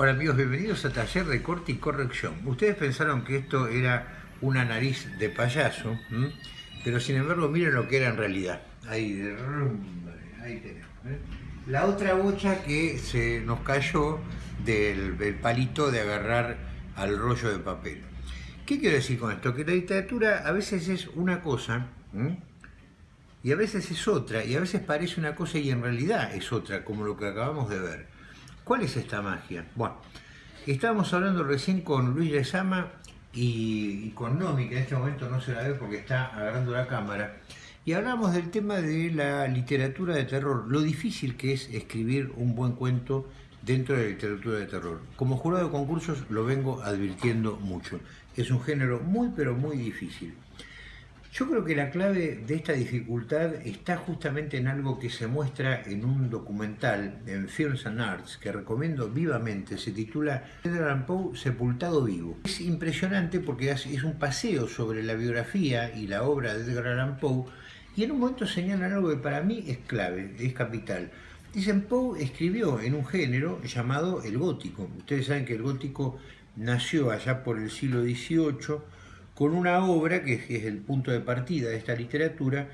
Hola amigos, bienvenidos a Taller de Corte y Corrección. Ustedes pensaron que esto era una nariz de payaso, pero sin embargo miren lo que era en realidad. Ahí, ahí tenemos. ¿eh? La otra bocha que se nos cayó del, palito de agarrar al rollo de papel. ¿Qué quiero decir con esto? Que la literatura a veces es una cosa y a veces es otra, y a veces parece una cosa y en realidad es otra, como lo que acabamos de ver. ¿Cuál es esta magia? Bueno, estábamos hablando recién con Luis Lezama y, con Nomi, que en este momento no se la ve porque está agarrando la cámara, y hablamos del tema de la literatura de terror, lo difícil que es escribir un buen cuento dentro de la literatura de terror. Como jurado de concursos lo vengo advirtiendo mucho. Es un género muy pero muy difícil. Yo creo que la clave de esta dificultad está justamente en algo que se muestra en un documental en Films and Arts que recomiendo vivamente, se titula Edgar Allan Poe Sepultado Vivo. Es impresionante porque es un paseo sobre la biografía y la obra de Edgar Allan Poe y en un momento señalan algo que para mí es clave, es capital. Dicen, Poe escribió en un género llamado el gótico. Ustedes saben que el gótico nació allá por el siglo XVIII con una obra que es el punto de partida de esta literatura,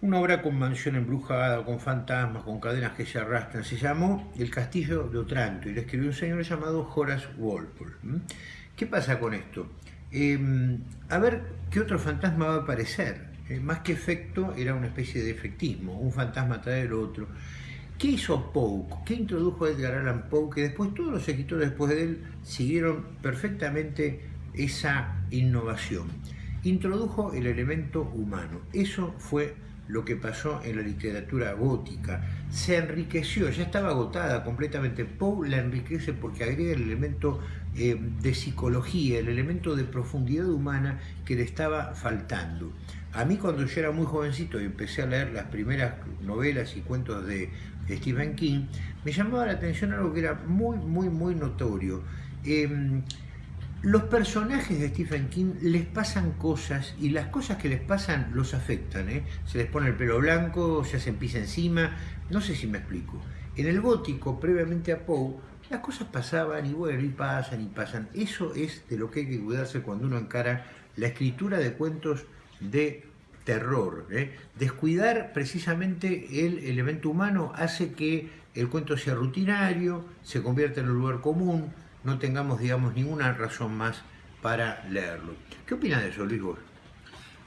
una obra con mansión embrujada, con fantasmas, con cadenas que se arrastran. Se llamó El Castillo de Otranto y lo escribió un señor llamado Horace Walpole. ¿Qué pasa con esto? Em, a ver qué otro fantasma va a aparecer. Eh, más que efecto, era una especie de efectismo, un fantasma trae el otro. ¿Qué hizo Poe? ¿Qué introdujo Edgar Allan Poe? Que después todos los escritores después de él siguieron perfectamente esa innovación. Introdujo el elemento humano. Eso fue lo que pasó en la literatura gótica. Se enriqueció, ya estaba agotada completamente. Poe la enriquece porque agrega el elemento eh, de psicología, el elemento de profundidad humana que le estaba faltando. A mí cuando yo era muy jovencito y empecé a leer las primeras novelas y cuentos de Stephen King, me llamaba la atención algo que era muy, muy, muy notorio. Em, los personajes de Stephen King les pasan cosas y las cosas que les pasan los afectan. ¿eh? Se les pone el pelo blanco, se hacen pis encima, no sé si me explico. En el gótico, previamente a Poe, las cosas pasaban y bueno, y pasan y pasan. Eso es de lo que hay que cuidarse cuando uno encara la escritura de cuentos de terror. ¿eh? Descuidar precisamente el elemento humano hace que el cuento sea rutinario, se convierta en un lugar común, no tengamos, digamos, ninguna razón más para leerlo. ¿Qué opinas de eso, Luis?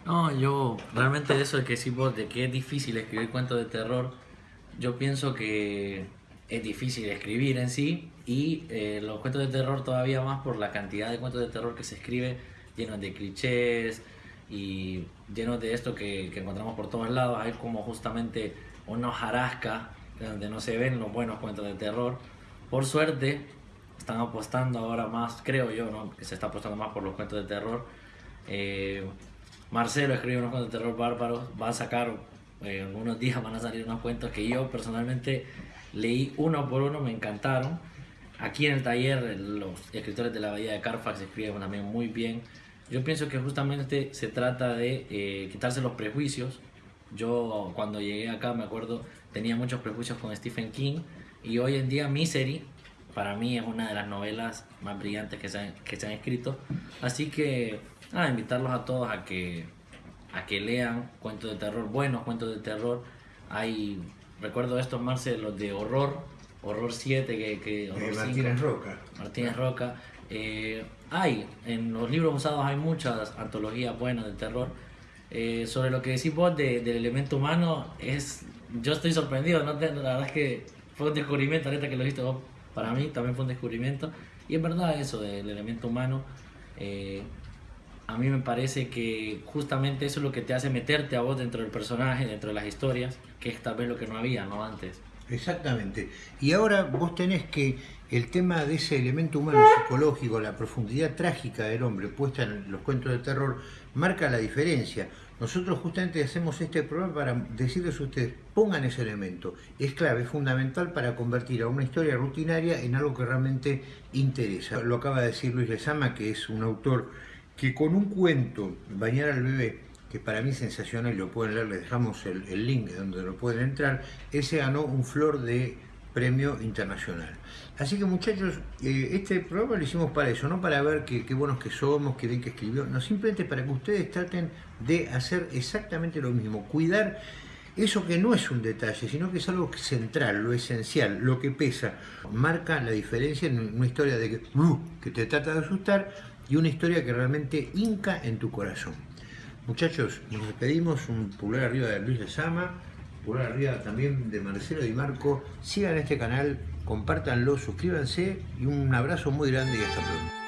No, yo realmente eso de que sí vos de que es difícil escribir cuentos de terror, yo pienso que es difícil escribir en sí y eh, los cuentos de terror todavía más por la cantidad de cuentos de terror que se escribe llenos de clichés y llenos de esto que, que encontramos por todos lados. Hay como justamente una hojarasca donde no se ven los buenos cuentos de terror. Por suerte, están apostando ahora más, creo yo, ¿no? que se está apostando más por los cuentos de terror. Eh, Marcelo escribe unos cuentos de terror bárbaros, va a sacar, eh, en unos días van a salir unos cuentos que yo personalmente leí uno por uno, me encantaron. Aquí en el taller los escritores de la Bahía de Carfax escriben también muy bien. Yo pienso que justamente se trata de eh, quitarse los prejuicios. Yo cuando llegué acá me acuerdo tenía muchos prejuicios con Stephen King y hoy en día Misery para mí es una de las novelas más brillantes que se han, que se han escrito. Así que, a invitarlos a todos a que, a que lean cuentos de terror, buenos cuentos de terror. Hay, recuerdo estos, Marce, los de horror, Horror 7, que, que horror Martínez Roca. Martínez Roca. Eh, hay, en los libros usados hay muchas antologías buenas de terror. Eh, sobre lo que decís vos del elemento humano, es, yo estoy sorprendido, ¿no? la verdad es que fue un descubrimiento ahorita que lo viste vos para mí también fue un descubrimiento. Y es verdad eso del elemento humano. Eh, a mí me parece que justamente eso es lo que te hace meterte a vos dentro del personaje, dentro de las historias, que es tal vez lo que no había, ¿no? Antes. Exactamente. Y ahora vos tenés que el tema de ese elemento humano psicológico, la profundidad trágica del hombre puesta en los cuentos de terror, marca la diferencia. Nosotros justamente hacemos este programa para decirles a ustedes, pongan ese elemento. Es clave, es fundamental para convertir a una historia rutinaria en algo que realmente interesa. Lo acaba de decir Luis Lezama, que es un autor que con un cuento, Bañar al bebé, que para mí es sensacional, lo pueden leer, les dejamos el, link donde lo pueden entrar, ese ganó un flor de premio internacional. Así que muchachos, eh, este programa lo hicimos para eso, no para ver qué, buenos que somos, qué bien que escribió, no, simplemente para que ustedes traten de hacer exactamente lo mismo, cuidar eso que no es un detalle, sino que es algo central, lo esencial, lo que pesa, marca la diferencia en una historia de que, uh, te trata de asustar y una historia que realmente hinca en tu corazón. Muchachos, nos despedimos, un pulgar arriba de Luis de Sama, pulgar arriba también de Marcelo Di Marco. Sigan este canal, compártanlo, suscríbanse y un abrazo muy grande y hasta pronto.